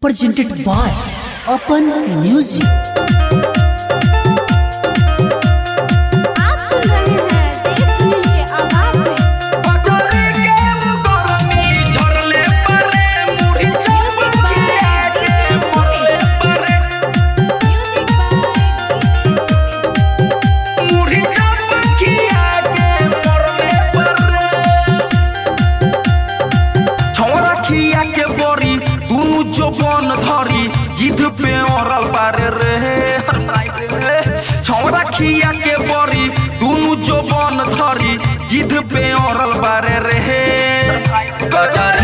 presented by Open Music. Chacha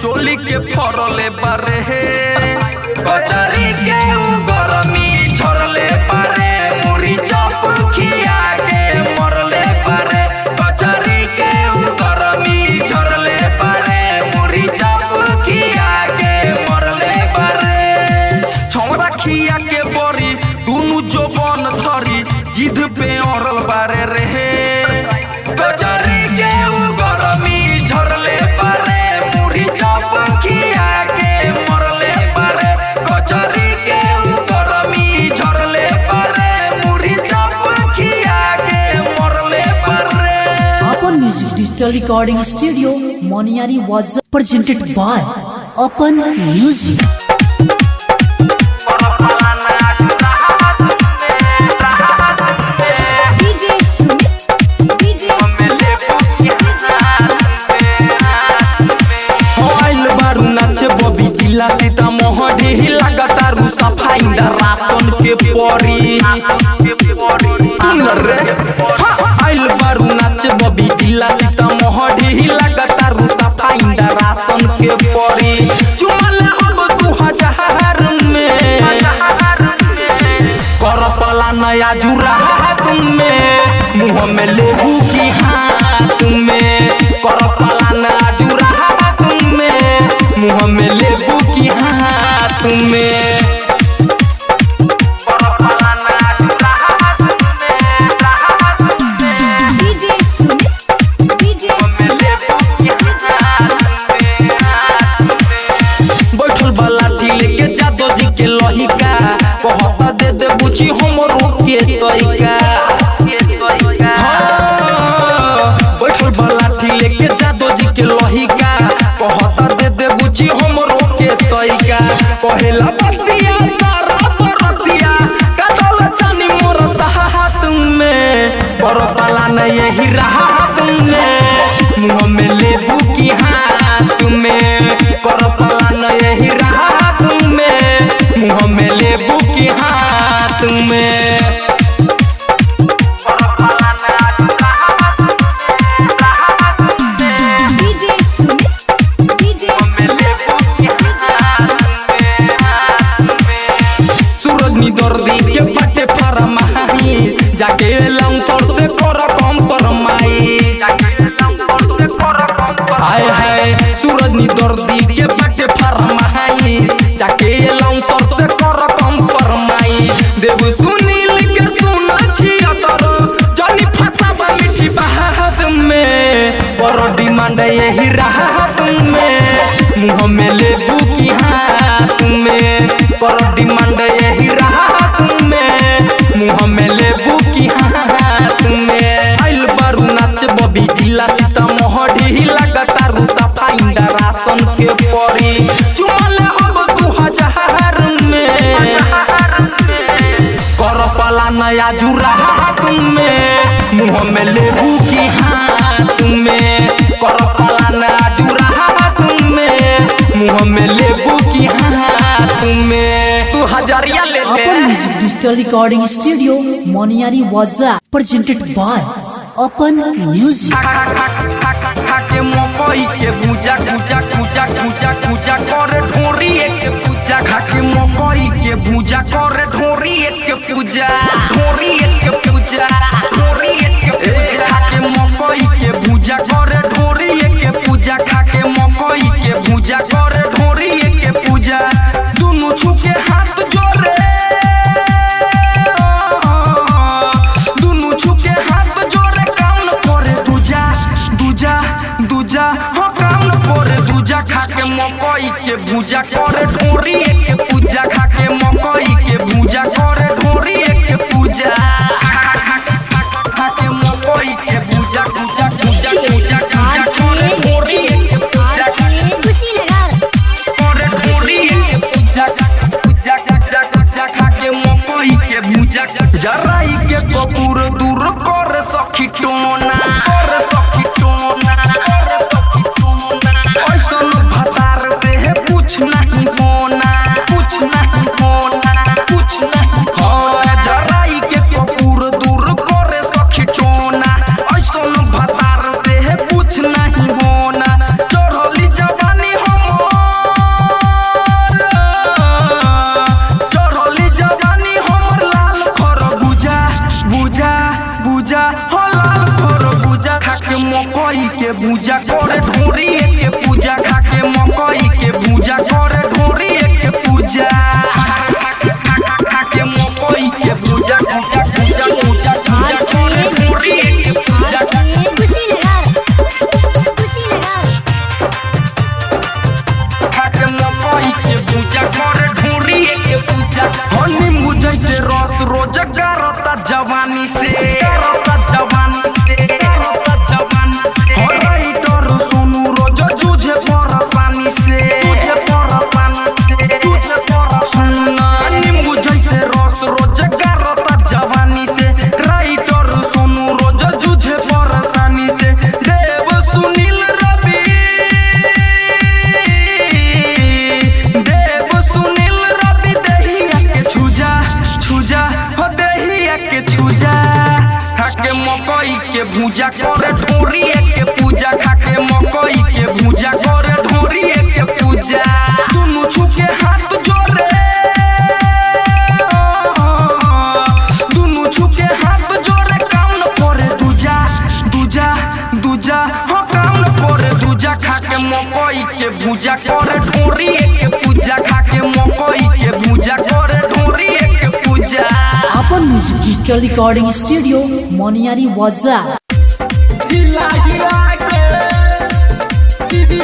चोली के फरले बारे कचरी के उग digital recording studio Moniari was presented by Open Music. लगातारू सफ़ाई राशन के परी आइल बारू नाचे बबी जिला सीता बढ़ी लगता रुता पाइंदा राशन के पड़ी चुमला हम तू हज़ार में। कर पला नया जुरा तुम में। मुँह में की में। कर पला नया जुरा तुम में। मुँह में की में। कहला बतिया सारा परतिया कदल जानी मोर साथ में पर पाला यही रहा तुमने मुँह में ले दू की हाथ में कर डिजिटल रिकॉर्डिंग स्टूडियो मोनियारी वाजा प्रेजेंटेड बाय अपन म्यूज़िक के मकई के भूजा भूजा भूजा कर ढोरी एक पूजा। खा के मकई के भूजा कर ढोरी एक पूजा। ढोरी एक के कर ढोरी के पूजा खा के मकई के भूजा कर ढोरी के पूजा। भूजा कर ढोरी, एक पूजा खा के मकई के भूजा कर ढोरी, एक पूजा। दोनों छुके हाथ जोड़े दोनों छुके हाथ जोड़े काम न करे दूजा दूजा दूजा। हो काम न करे दूजा खा के मकई के भूजा कर ढोरी, एक पूजा खा के मकई के भूजा कर ढोरी, एक पूजा। अपन म्यूज़िक डिजिटल रिकॉर्डिंग स्टूडियो मोनियारी वाजा हिला हिला के। दीदी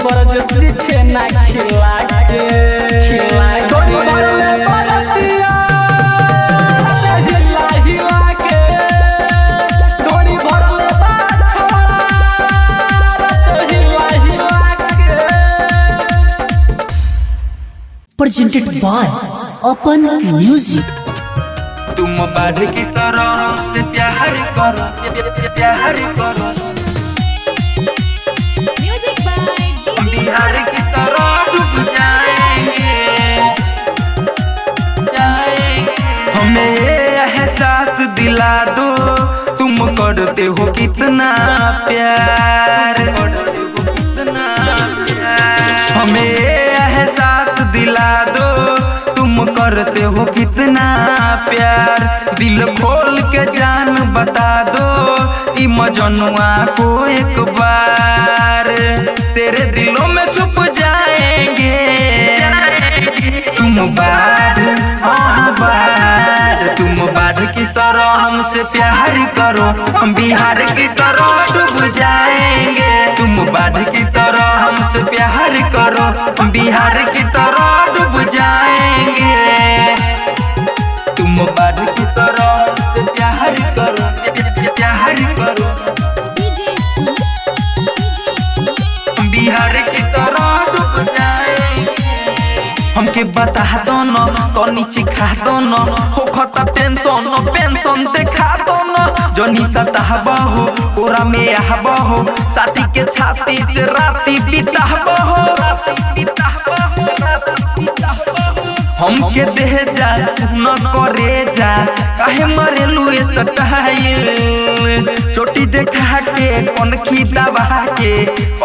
प्रेमी बरजस जी छेना खिला के खिला के बरले बरतिया हिला हिला के डोरी भरले हिला हिला के presented by Open Music. तुम बाढ़ की तरह से प्यार करो प्यार करो कितना प्यार हमें एहसास दिला दो, तुम करते हो कितना प्यार। दिल खोल के जान बता दो इमजनुआ मजनुआ को एक बार। करो, हम बिहार की तरह डूब जाएँगे। तुम बाढ़ की तरह हमसे प्यार करो, हम बिहार की तरह डूब जाएँगे। तुम बाढ़ की तरह प्यार करो प्यार करो। बिहार की तरह डूब जाएँगे। हमके बता दो तो नीचे खा दो न, हो खता टेंशन जनी सताहबा हो ओरा में आहबा हो साथी के छाती से राती बिताहबा हो राती बिताहबा हो राती बिताहबा हो हमके देह जा, न करे जा, काहे मरे लुए सटाइल चोटी देखा के कौन खी दबा के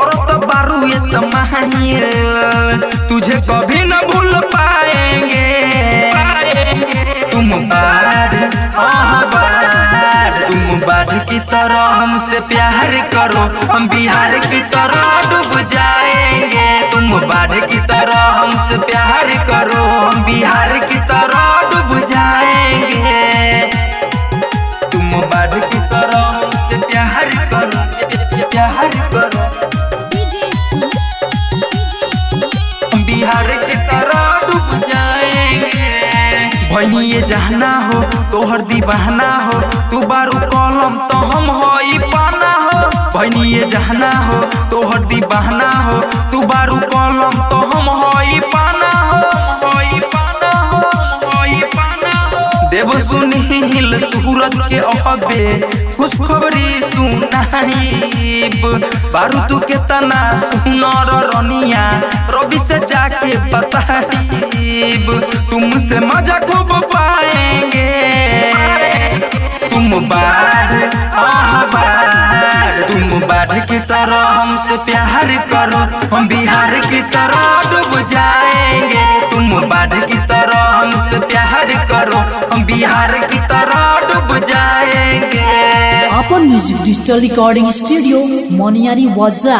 और तो बारू ये समाहिल तुझे कभी न भूल पाएँगे। तुम बाढ़ आह बाढ़ की तरह हमसे प्यार करो। हम बिहार की तरह डूब जाएँगे। तुम बाढ़ की तरह हमसे प्यार करो। हम बिहार की तरह ये जहना हो, तोहर दीवाना हो, तू बारू कलम तो हम हो पाना हो। ये जहना हो, तोहर दीवाना हो, तू बारू कलम तो हम हो पाना हो देव सुनील सूरज के अहबे खुशखबरी सुनाइब। बारू तू के तना सुनर रनिया, रवि से जाके बताइब, तुमसे मज़ा खूब पाएँगे। तुम आह बाढ़ तुम बाढ़ की तरह हमसे प्यार करो, हम बिहार की तरह डूब जाएँगे। तुम बाढ़ की तरह हमसे प्यार करो बिहार की तरह डूब जाएँगे। अपन म्यूज़िक डिजिटल रिकॉर्डिंग स्टूडियो मोनियारी वाजा